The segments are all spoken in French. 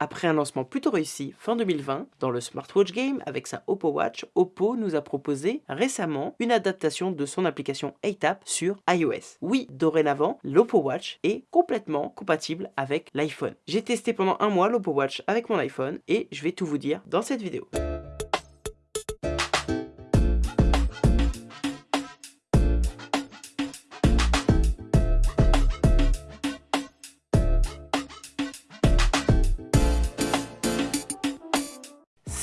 Après un lancement plutôt réussi fin 2020 dans le smartwatch game avec sa Oppo Watch, Oppo nous a proposé récemment une adaptation de son application ATAP sur iOS. Oui, dorénavant, l'Oppo Watch est complètement compatible avec l'iPhone. J'ai testé pendant un mois l'Oppo Watch avec mon iPhone et je vais tout vous dire dans cette vidéo.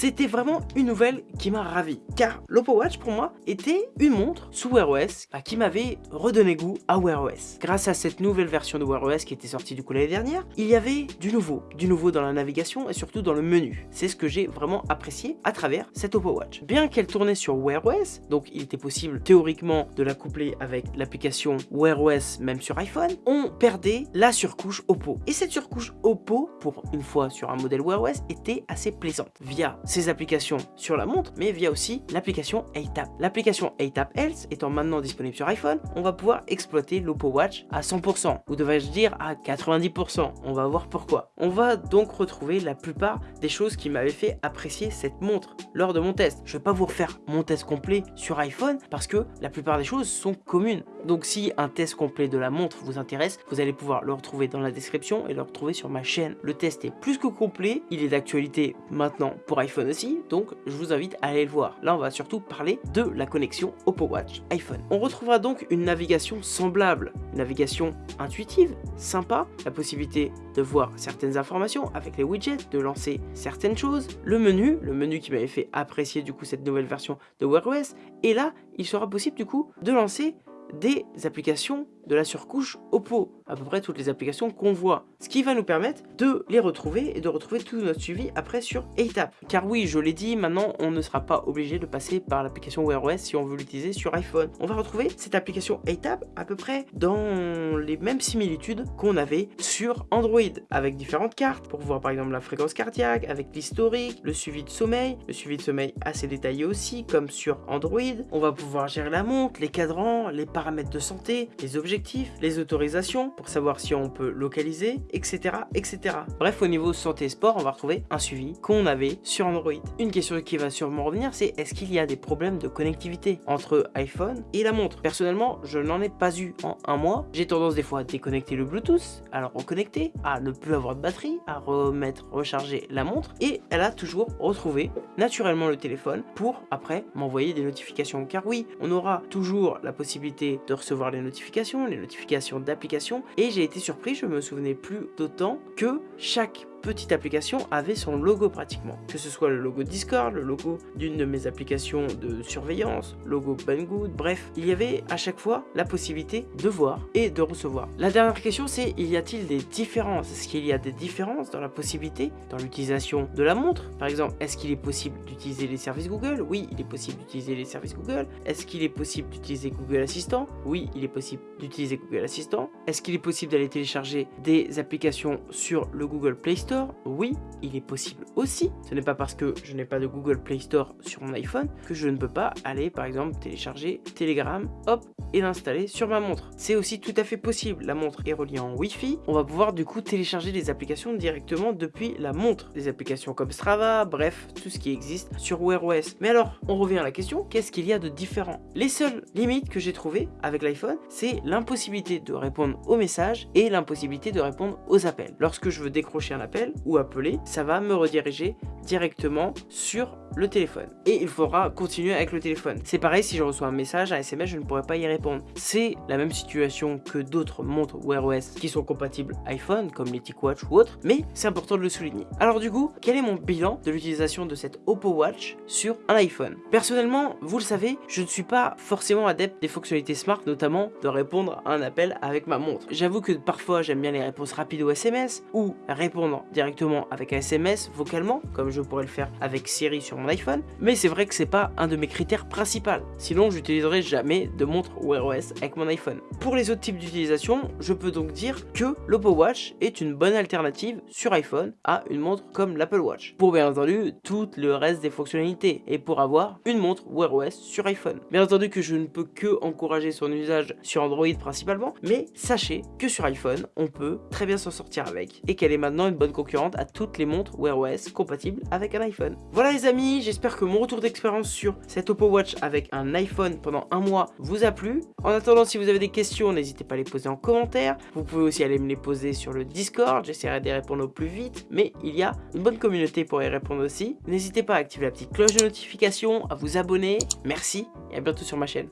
C'était vraiment une nouvelle qui m'a ravi, car l'Oppo Watch pour moi était une montre sous Wear OS bah, qui m'avait redonné goût à Wear OS. Grâce à cette nouvelle version de Wear OS qui était sortie du coup l'année dernière, il y avait du nouveau, du nouveau dans la navigation et surtout dans le menu. C'est ce que j'ai vraiment apprécié à travers cette Oppo Watch. Bien qu'elle tournait sur Wear OS, donc il était possible théoriquement de la coupler avec l'application Wear OS même sur iPhone, on perdait la surcouche Oppo. Et cette surcouche Oppo, pour une fois sur un modèle Wear OS, était assez plaisante via applications sur la montre, mais via aussi l'application ATAP. L'application ATAP Health étant maintenant disponible sur iPhone, on va pouvoir exploiter l'Oppo Watch à 100%, ou devrais-je dire à 90%. On va voir pourquoi. On va donc retrouver la plupart des choses qui m'avaient fait apprécier cette montre lors de mon test. Je vais pas vous refaire mon test complet sur iPhone parce que la plupart des choses sont communes. Donc si un test complet de la montre vous intéresse, vous allez pouvoir le retrouver dans la description et le retrouver sur ma chaîne. Le test est plus que complet, il est d'actualité maintenant pour iPhone aussi, donc je vous invite à aller le voir. Là, on va surtout parler de la connexion Oppo Watch iPhone. On retrouvera donc une navigation semblable, une navigation intuitive, sympa, la possibilité de voir certaines informations avec les widgets, de lancer certaines choses, le menu, le menu qui m'avait fait apprécier du coup cette nouvelle version de Wear OS, et là, il sera possible du coup de lancer des applications de la surcouche Oppo, à peu près toutes les applications qu'on voit. Ce qui va nous permettre de les retrouver et de retrouver tout notre suivi après sur ATAP. Car oui, je l'ai dit, maintenant on ne sera pas obligé de passer par l'application Wear OS si on veut l'utiliser sur iPhone. On va retrouver cette application ATAP à peu près dans les mêmes similitudes qu'on avait sur Android, avec différentes cartes pour voir par exemple la fréquence cardiaque, avec l'historique, le suivi de sommeil, le suivi de sommeil assez détaillé aussi comme sur Android. On va pouvoir gérer la montre, les cadrans, les paramètres de santé, les objets les autorisations pour savoir si on peut localiser, etc. etc. Bref, au niveau santé et sport, on va retrouver un suivi qu'on avait sur Android. Une question qui va sûrement revenir, c'est est-ce qu'il y a des problèmes de connectivité entre iPhone et la montre? Personnellement, je n'en ai pas eu en un mois. J'ai tendance des fois à déconnecter le Bluetooth, à le reconnecter, à ne plus avoir de batterie, à remettre, recharger la montre et elle a toujours retrouvé naturellement le téléphone pour après m'envoyer des notifications. Car oui, on aura toujours la possibilité de recevoir les notifications, les notifications d'applications et j'ai été surpris, je me souvenais plus d'autant que chaque petite application avait son logo pratiquement. Que ce soit le logo Discord, le logo d'une de mes applications de surveillance, logo Banggood, bref, il y avait à chaque fois la possibilité de voir et de recevoir. La dernière question c'est, y a-t-il des différences? Est-ce qu'il y a des différences dans la possibilité, dans l'utilisation de la montre? Par exemple, est-ce qu'il est possible d'utiliser les services Google? Oui, il est possible d'utiliser les services Google. Est-ce qu'il est possible d'utiliser Google Assistant? Oui, il est possible d'utiliser Google Assistant. Est-ce qu'il est possible d'aller télécharger des applications sur le Google Play Store? Oui, il est possible aussi. Ce n'est pas parce que je n'ai pas de Google Play Store sur mon iPhone que je ne peux pas aller par exemple télécharger Telegram, hop, et l'installer sur ma montre. C'est aussi tout à fait possible. La montre est reliée en Wi-Fi. On va pouvoir du coup télécharger des applications directement depuis la montre. Des applications comme Strava, bref, tout ce qui existe sur Wear OS. Mais alors, on revient à la question, qu'est-ce qu'il y a de différent? Les seules limites que j'ai trouvées avec l'iPhone, c'est l'impossibilité de répondre aux messages et l'impossibilité de répondre aux appels. Lorsque je veux décrocher un appel, ou appeler, ça va me rediriger directement sur le téléphone. Et il faudra continuer avec le téléphone. C'est pareil, si je reçois un message, un SMS, je ne pourrai pas y répondre. C'est la même situation que d'autres montres Wear OS qui sont compatibles iPhone, comme les TicWatch ou autres, mais c'est important de le souligner. Alors du coup, quel est mon bilan de l'utilisation de cette Oppo Watch sur un iPhone? Personnellement, vous le savez, je ne suis pas forcément adepte des fonctionnalités smart, notamment de répondre à un appel avec ma montre. J'avoue que parfois, j'aime bien les réponses rapides au SMS ou répondre directement avec un SMS vocalement, comme je pourrais le faire avec Siri sur mon iPhone, mais c'est vrai que c'est pas un de mes critères principaux. Sinon, j'utiliserai jamais de montre Wear OS avec mon iPhone. Pour les autres types d'utilisation, je peux donc dire que l'Oppo Watch est une bonne alternative sur iPhone à une montre comme l'Apple Watch. Pour bien entendu, tout le reste des fonctionnalités et pour avoir une montre Wear OS sur iPhone. Bien entendu que je ne peux que encourager son usage sur Android principalement, mais sachez que sur iPhone, on peut très bien s'en sortir avec et qu'elle est maintenant une bonne concurrente à toutes les montres Wear OS compatibles avec un iPhone. Voilà les amis, j'espère que mon retour d'expérience sur cette Oppo Watch avec un iPhone pendant un mois vous a plu. En attendant, si vous avez des questions, n'hésitez pas à les poser en commentaire. Vous pouvez aussi aller me les poser sur le Discord, j'essaierai de répondre au plus vite, mais il y a une bonne communauté pour y répondre aussi. N'hésitez pas à activer la petite cloche de notification, à vous abonner. Merci et à bientôt sur ma chaîne.